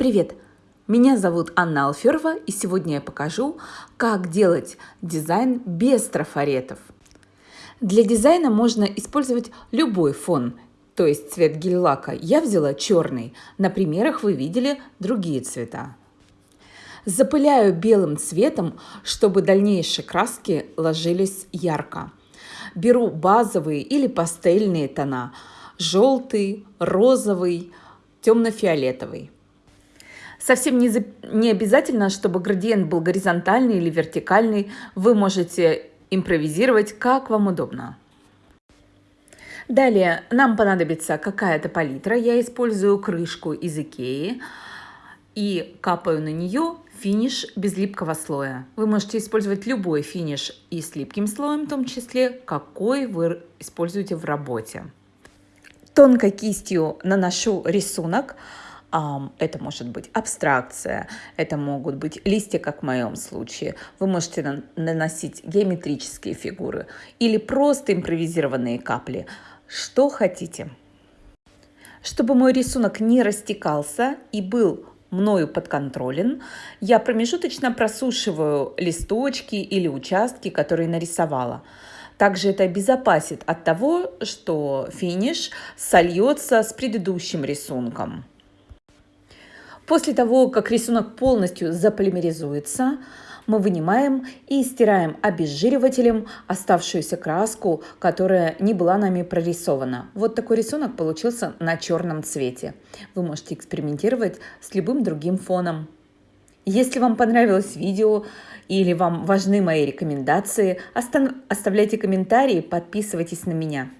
Привет! Меня зовут Анна Алферова, и сегодня я покажу, как делать дизайн без трафаретов. Для дизайна можно использовать любой фон, то есть цвет гель-лака. Я взяла черный. На примерах вы видели другие цвета. Запыляю белым цветом, чтобы дальнейшие краски ложились ярко. Беру базовые или пастельные тона – желтый, розовый, темно-фиолетовый. Совсем не, за... не обязательно, чтобы градиент был горизонтальный или вертикальный. Вы можете импровизировать, как вам удобно. Далее нам понадобится какая-то палитра. Я использую крышку из Икеи и капаю на нее финиш без липкого слоя. Вы можете использовать любой финиш и с липким слоем, в том числе, какой вы используете в работе. Тонкой кистью наношу рисунок. Это может быть абстракция, это могут быть листья, как в моем случае. Вы можете наносить геометрические фигуры или просто импровизированные капли. Что хотите. Чтобы мой рисунок не растекался и был мною подконтролен, я промежуточно просушиваю листочки или участки, которые нарисовала. Также это обезопасит от того, что финиш сольется с предыдущим рисунком. После того, как рисунок полностью заполимеризуется, мы вынимаем и стираем обезжиривателем оставшуюся краску, которая не была нами прорисована. Вот такой рисунок получился на черном цвете. Вы можете экспериментировать с любым другим фоном. Если вам понравилось видео или вам важны мои рекомендации, оставляйте комментарии, подписывайтесь на меня.